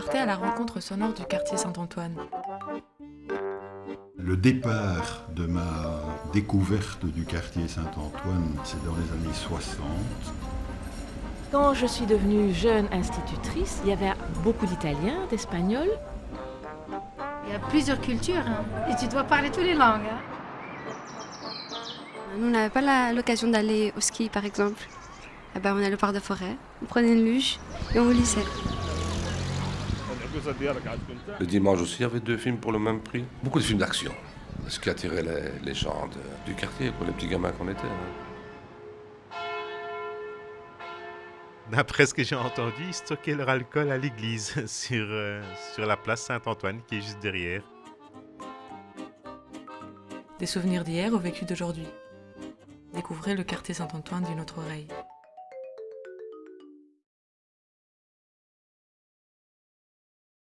partait à la rencontre sonore du quartier Saint-Antoine. Le départ de ma découverte du quartier Saint-Antoine, c'est dans les années 60. Quand je suis devenue jeune institutrice, il y avait beaucoup d'Italiens, d'Espagnols. Il y a plusieurs cultures hein. et tu dois parler toutes les langues. hein. Nous, on n'avait pas la- l'occasion d'aller au ski, par exemple. Eh ben, on allait au parc de forêt, on prenait une luge et on glissait. Le dimanche aussi, il y avait deux films pour le même prix. Beaucoup de films d'action. Ce qui attirait les, les gens de- du quartier, pour les petits gamins qu'on était. hein. D'après ce que j'ai entendu, ils stockaient leur alcool à l'église, sur, euh, sur la place Saint-Antoine qui est juste derrière. Des souvenirs d'hier au vécu d'aujourd'hui. Découvrez le quartier Saint-Antoine d'une autre oreille.